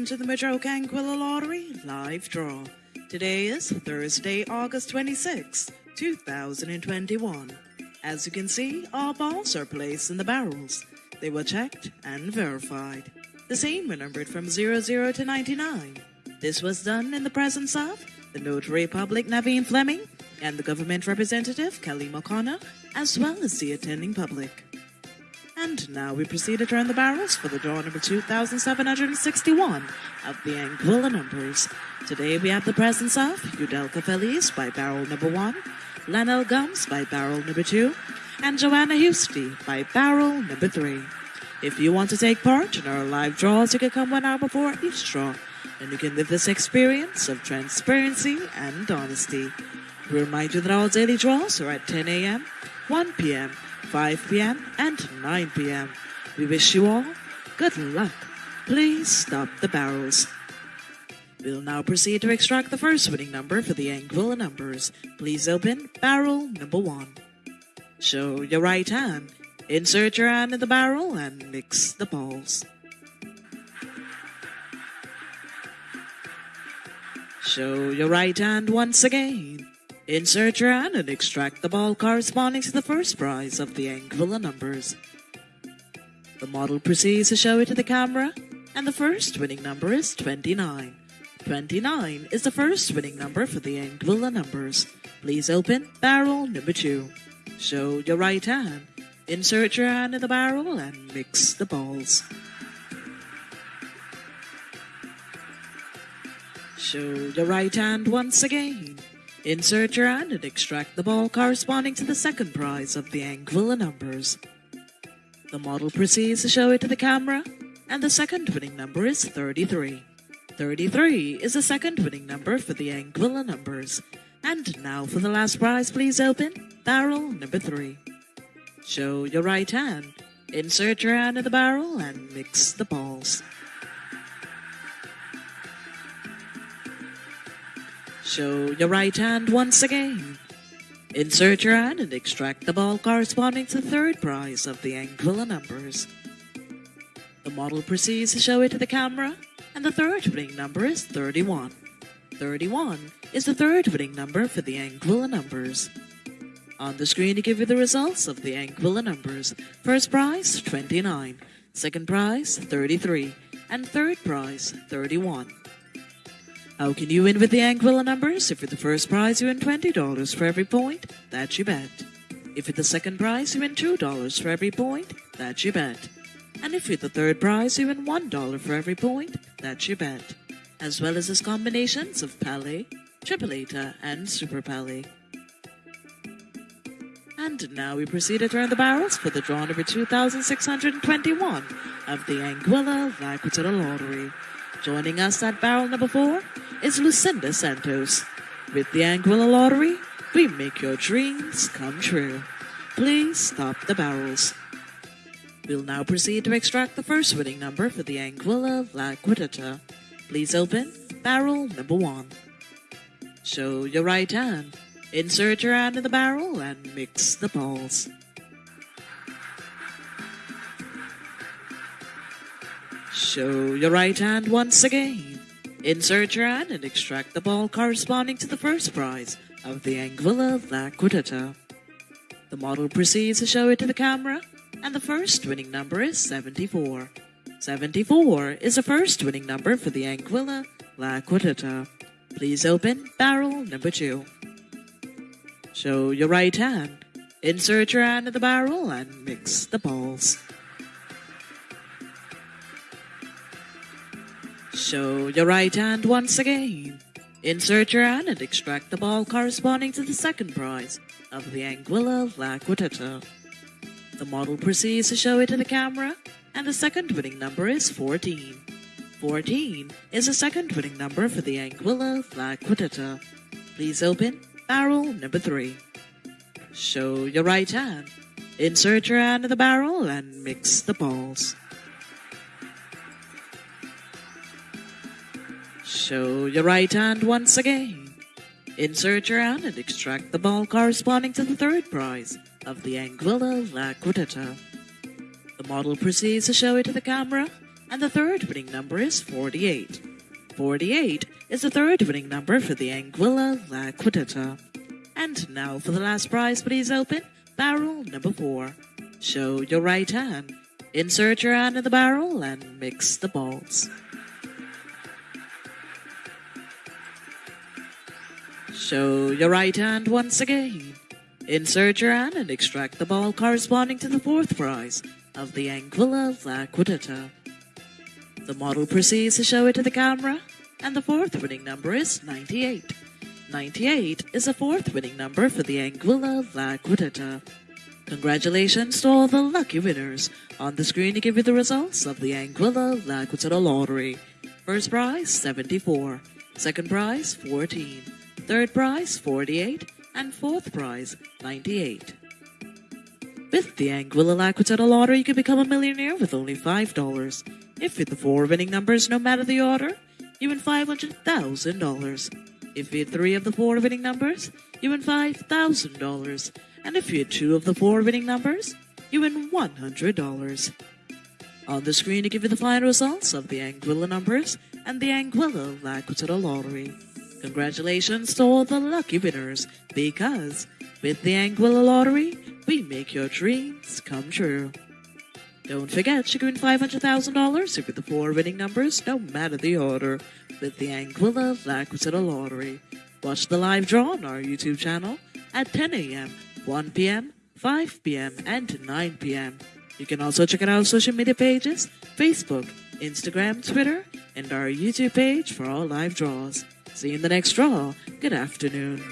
welcome to the Madroca Anguilla Lottery live draw. Today is Thursday, August 26, 2021. As you can see, all balls are placed in the barrels. They were checked and verified. The same were numbered from 00 to 99. This was done in the presence of the Notary Public Naveen Fleming and the government representative Kelly McConnell, as well as the attending public. And now we proceed to turn the barrels for the draw number 2761 of the Anguilla numbers. Today we have the presence of Udelka Feliz by barrel number 1, Lanel Gums by barrel number 2, and Joanna Husty by barrel number 3. If you want to take part in our live draws, you can come one hour before each draw, and you can live this experience of transparency and honesty. We remind you that all daily draws are at 10 a.m., 1 p.m., 5 p.m., and 9 p.m. We wish you all good luck. Please stop the barrels. We'll now proceed to extract the first winning number for the Anguilla numbers. Please open barrel number one. Show your right hand. Insert your hand in the barrel and mix the balls. Show your right hand once again. Insert your hand and extract the ball corresponding to the first prize of the Anguilla numbers. The model proceeds to show it to the camera, and the first winning number is 29. 29 is the first winning number for the Anguilla numbers. Please open barrel number 2. Show your right hand. Insert your hand in the barrel and mix the balls. Show your right hand once again. Insert your hand and extract the ball corresponding to the second prize of the Anguilla numbers. The model proceeds to show it to the camera, and the second winning number is 33. 33 is the second winning number for the Anguilla numbers. And now for the last prize, please open barrel number 3. Show your right hand. Insert your hand in the barrel and mix the balls. Show your right hand once again. Insert your hand and extract the ball corresponding to the third prize of the Anguilla numbers. The model proceeds to show it to the camera, and the third winning number is 31. 31 is the third winning number for the Anguilla numbers. On the screen to give you the results of the Anguilla numbers. First prize, 29. Second prize, 33. And third prize, 31. How can you win with the Anguilla numbers? If you're the first prize, you win $20 for every point. That's your bet. If you're the second prize, you win $2 for every point. That's your bet. And if you're the third prize, you win $1 for every point. That's your bet. As well as its combinations of Palé, Tripleta, and Super Palé. And now we proceed to turn the barrels for the draw number 2621 of the Anguilla Laquitita Lottery. Joining us at barrel number 4 is Lucinda Santos. With the Anguilla Lottery, we make your dreams come true. Please stop the barrels. We'll now proceed to extract the first winning number for the Anguilla Laquitita. Please open barrel number 1. Show your right hand. Insert your hand in the barrel and mix the balls. Show your right hand once again. Insert your hand and extract the ball corresponding to the first prize of the Anguilla Laquitita. The model proceeds to show it to the camera, and the first winning number is 74. 74 is the first winning number for the Anguilla Laquitita. Please open barrel number 2. Show your right hand. Insert your hand in the barrel and mix the balls. Show your right hand once again. Insert your hand and extract the ball corresponding to the second prize of the Anguilla Laquitita. The model proceeds to show it to the camera, and the second winning number is 14. 14 is the second winning number for the Anguilla Laquitita. Please open barrel number 3. Show your right hand. Insert your hand in the barrel and mix the balls. Show your right hand once again. Insert your hand and extract the ball corresponding to the third prize of the Anguilla Laquitita. The model proceeds to show it to the camera, and the third winning number is 48. 48 is the third winning number for the Anguilla Liquidata. And now for the last prize, please open barrel number 4. Show your right hand. Insert your hand in the barrel and mix the balls. Show your right hand once again. Insert your hand and extract the ball corresponding to the fourth prize of the Anguilla Liquidata. The model proceeds to show it to the camera, and the fourth winning number is 98. 98 is the fourth winning number for the Anguilla Liquidata. Congratulations to all the lucky winners. On the screen to give you the results of the Anguilla Liquidata Lottery. First prize, 74. Second prize, 14. Third prize, 48. And fourth prize, 98. With the Anguilla Liquidata Lottery, you can become a millionaire with only $5. If you hit the four winning numbers, no matter the order, you win $500,000. If you hit three of the four winning numbers, you win $5,000. And if you hit two of the four winning numbers, you win $100. On the screen to give you the final results of the Anguilla numbers and the Anguilla Liquidata Lottery. Congratulations to all the lucky winners, because with the Anguilla Lottery, we make your dreams come true. Don't forget, you can win $500,000 if with the four winning numbers, no matter the order, with the Anguilla Lottery. Watch the live draw on our YouTube channel at 10 a.m., 1 p.m., 5 p.m., and 9 p.m. You can also check out our social media pages, Facebook, Instagram, Twitter, and our YouTube page for all live draws. See you in the next draw. Good afternoon.